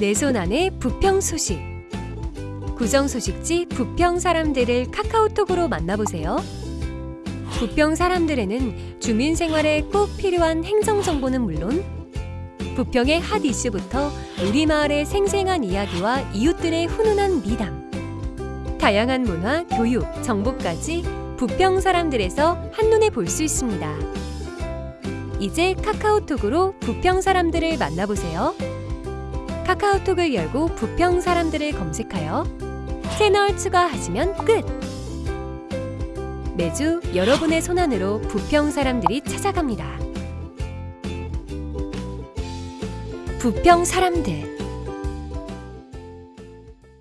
내 손 안에 부평 소식. 구정 소식지 부평 사람들을 카카오톡으로 만나보세요. 부평 사람들에는 주민 생활에 꼭 필요한 행정 정보는 물론 부평의 핫 이슈부터 우리 마을의 생생한 이야기와 이웃들의 훈훈한 미담, 다양한 문화, 교육, 정보까지 부평 사람들에서 한눈에 볼 수 있습니다. 이제 카카오톡으로 부평 사람들을 만나보세요. 카카오톡을 열고 부평 사람들을 검색하여 채널 추가하시면 끝! 매주 여러분의 손안으로 부평 사람들이 찾아갑니다. 부평 사람들